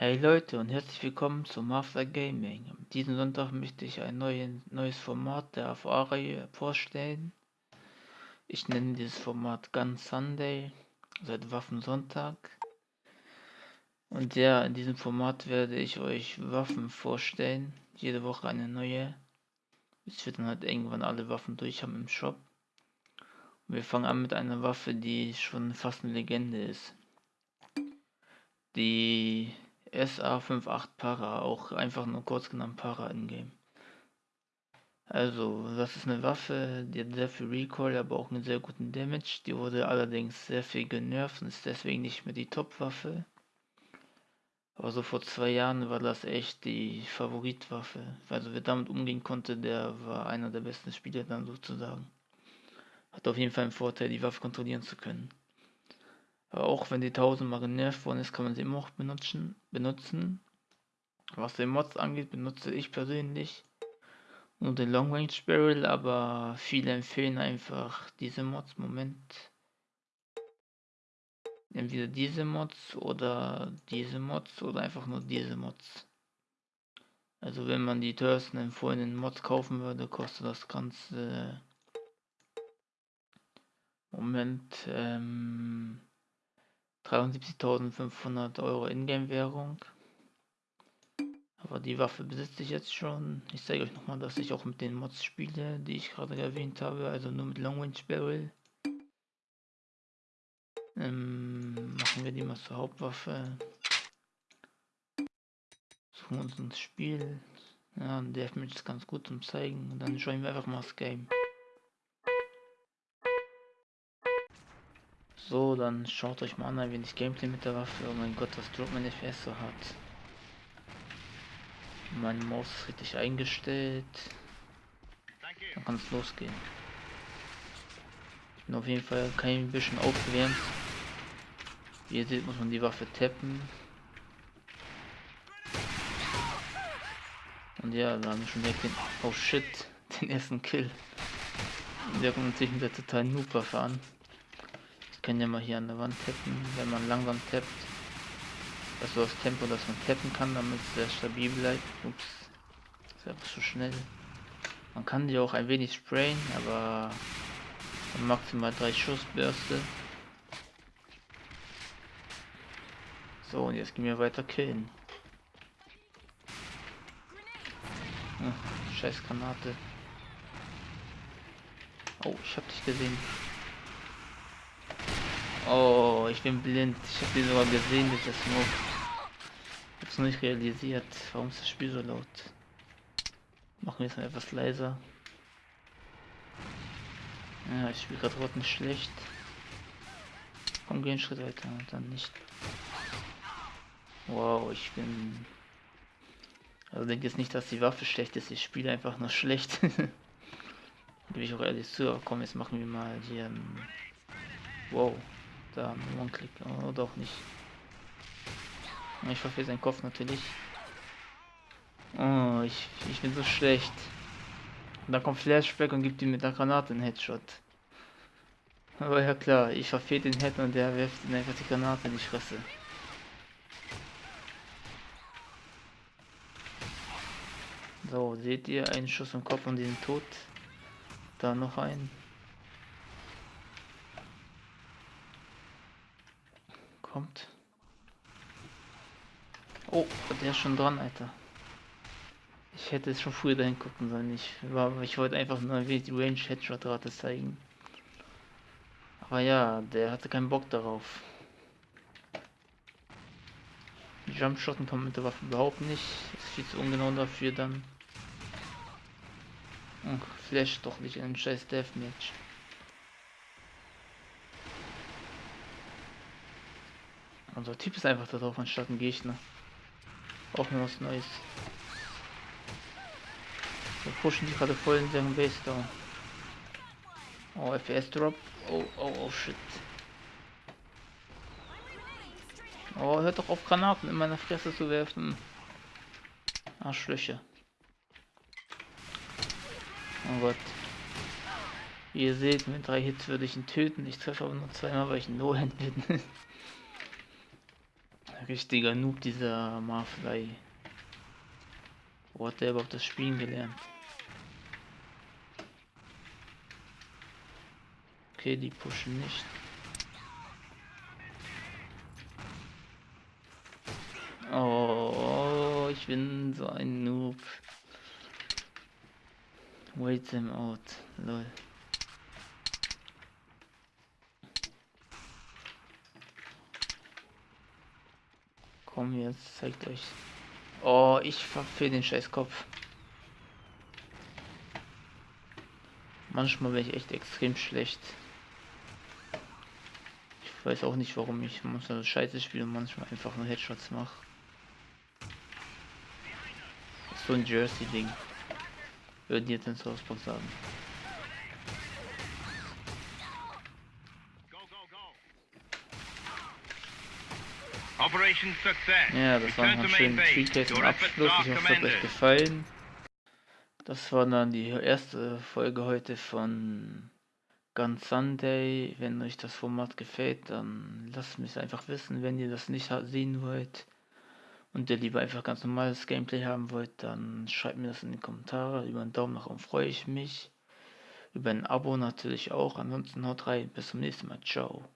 Hey Leute und herzlich willkommen zu Master Gaming. Diesen Sonntag möchte ich ein neues Format der AVA-Reihe vorstellen. Ich nenne dieses Format Gun Sunday, seit Waffensonntag. Und ja, in diesem Format werde ich euch Waffen vorstellen. Jede Woche eine neue. Bis wir dann halt irgendwann alle Waffen durch haben im Shop. Und wir fangen an mit einer Waffe, die schon fast eine Legende ist. Die SA58 Para, auch einfach nur kurz genannt Para in Game. Also, das ist eine Waffe, die hat sehr viel Recoil, aber auch einen sehr guten Damage. Die wurde allerdings sehr viel genervt und ist deswegen nicht mehr die Top-Waffe. Aber so vor zwei Jahren war das echt die Favoritwaffe. Also wer damit umgehen konnte, der war einer der besten Spieler dann sozusagen. Hat auf jeden Fall einen Vorteil, die Waffe kontrollieren zu können. Auch wenn die tausendmal genervt worden ist, kann man sie immer noch benutzen. benutzen. Was den Mods angeht, benutze ich persönlich nur den Long Range Barrel, aber viele empfehlen einfach diese Mods. Moment. Entweder diese Mods oder diese Mods oder einfach nur diese Mods. Also wenn man die teuersten empfohlenen Mods kaufen würde, kostet das Ganze Moment ähm, 73.500 Euro Ingame-Währung. Aber die Waffe besitze ich jetzt schon. Ich zeige euch nochmal, dass ich auch mit den Mods spiele, die ich gerade erwähnt habe. Also nur mit Long Range Barrel. Ähm, machen wir die mal zur Hauptwaffe. Suchen uns ins Spiel. Ja, Deathmatch ist ganz gut zum zeigen. Und dann joinen wir einfach mal das Game. So, dann schaut euch mal an, ein wenig Gameplay mit der Waffe. Oh mein Gott, was mein FPS so hat. Mein Maus ist richtig eingestellt. Dann kann es losgehen. Ich bin auf jeden Fall kein bisschen aufgewärmt. Wie ihr seht, muss man die Waffe tappen. Und ja, da haben wir schon direkt den... Oh shit, den ersten Kill. Der kommt natürlich mit der totalen Noob-Waffe an können ja mal hier an der Wand tappen, wenn man langsam tappt. Also das Tempo, dass man tappen kann, damit es sehr stabil bleibt. Ups, ist einfach zu schnell. Man kann die auch ein wenig sprayen, aber maximal drei Schussbürste. So, und jetzt gehen wir weiter killen. Ach, scheiß Granate. Oh, ich hab dich gesehen. Oh, ich bin blind. Ich habe die sogar gesehen durch das Smoke. Hab's noch nicht realisiert. Warum ist das Spiel so laut? Machen wir es mal etwas leiser. Ja, ich spiele gerade Rotten schlecht. Komm, geh einen Schritt weiter und dann nicht. Wow, ich bin... Also denke jetzt nicht, dass die Waffe schlecht ist. Ich spiele einfach nur schlecht. Gebe ich auch ehrlich zu. Aber komm, jetzt machen wir mal hier... Wow. Da, One-Click. Oh, doch nicht. Ich verfehle seinen Kopf natürlich. Oh, ich, ich bin so schlecht. Und dann kommt Flashback und gibt ihm mit der Granate einen Headshot. Aber ja klar, ich verfehle den Head und der wirft ihn einfach die Granate in die Fresse. So, seht ihr, einen Schuss im Kopf und den tot. Da noch ein. Kommt. Oh, der ist schon dran, Alter. Ich hätte es schon früher dahin gucken sollen. Ich, war, ich wollte einfach nur die Range Headshot Rate zeigen. Aber ja, der hatte keinen Bock darauf. Jumpshotten kommt mit der Waffe überhaupt nicht. Ist viel zu ungenau dafür dann. Und Flash doch nicht in ein scheiß Deathmatch. Unser Typ ist einfach da drauf anstatt ein Gegner. Auch nur was Neues. Wir pushen die gerade voll in deren Base da. Oh, FPS Drop. Oh, oh, oh, shit. Oh, hört doch auf Granaten in meiner Fresse zu werfen. Arschlöcher. Oh Gott. Ihr seht, mit drei Hits würde ich ihn töten. Ich treffe aber nur zweimal, weil ich ein No-Hand bin. Richtiger Noob, dieser Marfly. Wo hat der überhaupt das Spielen gelernt? Okay, die pushen nicht. Oh, ich bin so ein Noob. Wait them out, lol. Komm jetzt, zeigt euch. Oh, ich verfehle den scheiß Kopf. Manchmal bin ich echt extrem schlecht. Ich weiß auch nicht, warum ich manchmal scheiße spiele und manchmal einfach nur Headshots mache. So ein Jersey-Ding. Würden jetzt in Sourcebox sagen. Ja, das war ein schöner Tweet zum Abschluss. Ich hoffe, es hat euch gefallen. Das war dann die erste Folge heute von Gun Sunday. Wenn euch das Format gefällt, dann lasst mich einfach wissen. Wenn ihr das nicht sehen wollt und ihr lieber einfach ganz normales Gameplay haben wollt, dann schreibt mir das in die Kommentare. Über einen Daumen nach oben freue ich mich. Über ein Abo natürlich auch. Ansonsten haut rein. Bis zum nächsten Mal. Ciao.